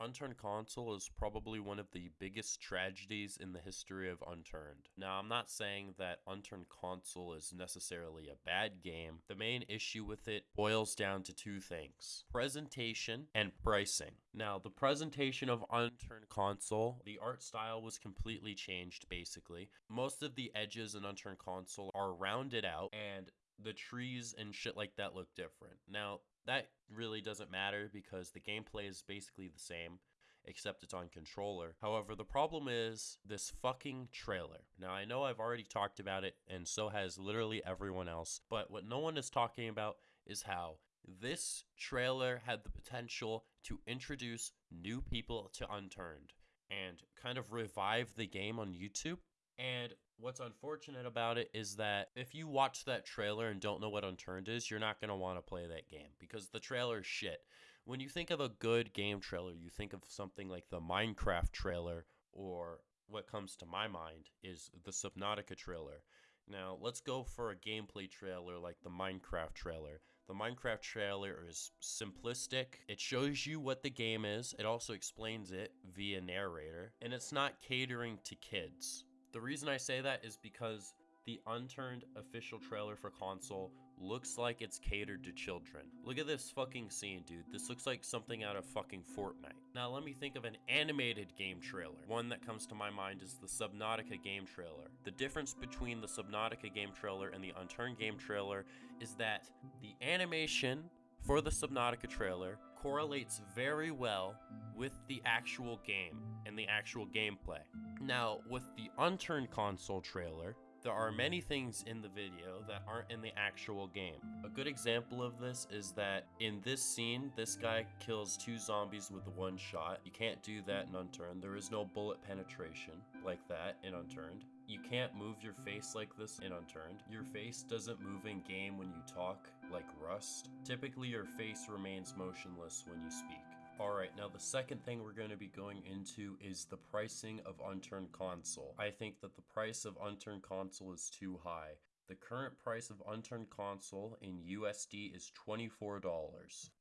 Unturned console is probably one of the biggest tragedies in the history of Unturned. Now, I'm not saying that Unturned console is necessarily a bad game. The main issue with it boils down to two things presentation and pricing. Now, the presentation of Unturned console, the art style was completely changed basically. Most of the edges in Unturned console are rounded out and the trees and shit like that look different. Now, that really doesn't matter because the gameplay is basically the same except it's on controller. However, the problem is this fucking trailer. Now, I know I've already talked about it, and so has literally everyone else, but what no one is talking about is how this trailer had the potential to introduce new people to Unturned and kind of revive the game on YouTube. And what's unfortunate about it is that if you watch that trailer and don't know what Unturned is, you're not going to want to play that game because the trailer is shit. When you think of a good game trailer, you think of something like the Minecraft trailer, or what comes to my mind is the Subnautica trailer. Now, let's go for a gameplay trailer like the Minecraft trailer. The Minecraft trailer is simplistic. It shows you what the game is. It also explains it via narrator. And it's not catering to kids. The reason I say that is because the unturned official trailer for console looks like it's catered to children. Look at this fucking scene, dude. This looks like something out of fucking Fortnite. Now let me think of an animated game trailer. One that comes to my mind is the Subnautica game trailer. The difference between the Subnautica game trailer and the Unturned game trailer is that the animation for the Subnautica trailer correlates very well with the actual game and the actual gameplay. Now, with the Unturned console trailer, there are many mm. things in the video that aren't in the actual game. A good example of this is that in this scene, this guy kills two zombies with one shot. You can't do that in Unturned. There is no bullet penetration like that in Unturned. You can't move your face like this in Unturned. Your face doesn't move in game when you talk like Rust. Typically, your face remains motionless when you speak. Alright, now the second thing we're going to be going into is the pricing of Unturned Console. I think that the price of Unturned Console is too high. The current price of Unturned Console in USD is $24.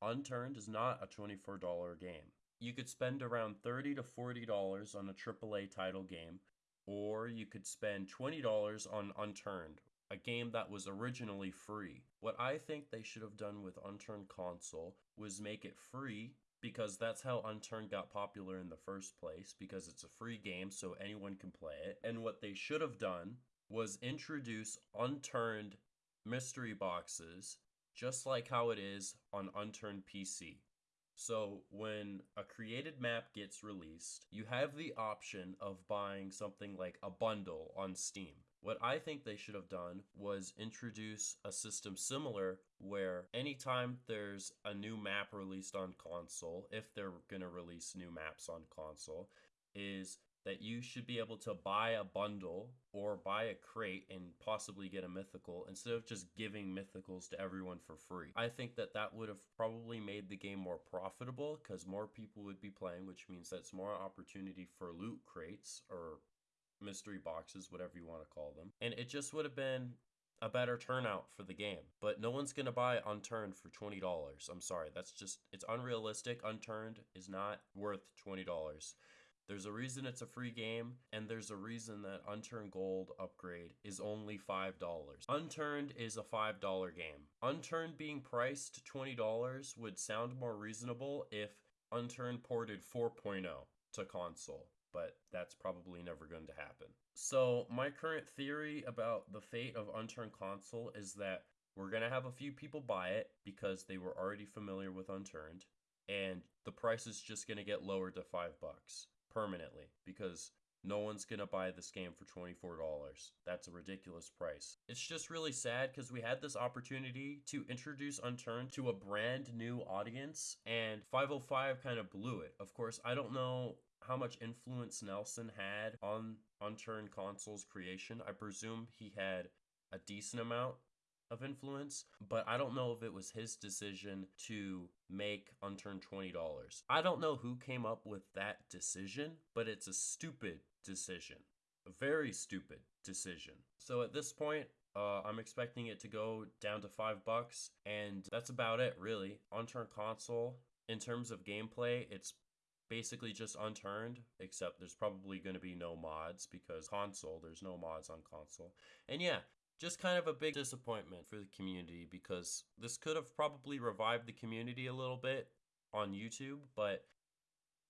Unturned is not a $24 game. You could spend around 30 to $40 on a AAA title game, or you could spend $20 on Unturned, a game that was originally free. What I think they should have done with Unturned Console was make it free because that's how Unturned got popular in the first place because it's a free game so anyone can play it. And what they should have done was introduce Unturned mystery boxes just like how it is on Unturned PC. So, when a created map gets released, you have the option of buying something like a bundle on Steam. What I think they should have done was introduce a system similar where anytime there's a new map released on console, if they're going to release new maps on console, is that you should be able to buy a bundle or buy a crate and possibly get a mythical instead of just giving mythicals to everyone for free. I think that that would have probably made the game more profitable because more people would be playing, which means that's more opportunity for loot crates or mystery boxes, whatever you want to call them. And it just would have been a better turnout for the game. But no one's going to buy Unturned for $20. I'm sorry. That's just, it's unrealistic. Unturned is not worth $20. There's a reason it's a free game, and there's a reason that Unturned Gold upgrade is only $5. Unturned is a $5 game. Unturned being priced $20 would sound more reasonable if Unturned ported 4.0 to console but that's probably never going to happen. So, my current theory about the fate of Unturned Console is that we're going to have a few people buy it because they were already familiar with Unturned, and the price is just going to get lowered to 5 bucks permanently because no one's going to buy this game for $24. That's a ridiculous price. It's just really sad because we had this opportunity to introduce Unturned to a brand new audience, and 505 kind of blew it. Of course, I don't know how much influence Nelson had on Unturned Console's creation. I presume he had a decent amount of influence, but I don't know if it was his decision to make Unturned $20. I don't know who came up with that decision, but it's a stupid decision. A very stupid decision. So at this point, uh, I'm expecting it to go down to five bucks, and that's about it, really. Unturned console, in terms of gameplay, it's basically just unturned, except there's probably going to be no mods because console, there's no mods on console. And yeah, just kind of a big disappointment for the community because this could have probably revived the community a little bit on YouTube, but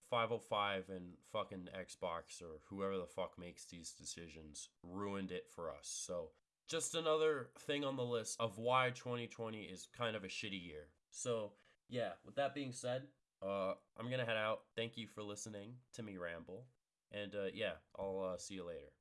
505 and fucking Xbox or whoever the fuck makes these decisions ruined it for us. So, just another thing on the list of why 2020 is kind of a shitty year. So, yeah, with that being said, uh, I'm gonna head out. Thank you for listening to me ramble. And uh, yeah, I'll uh, see you later.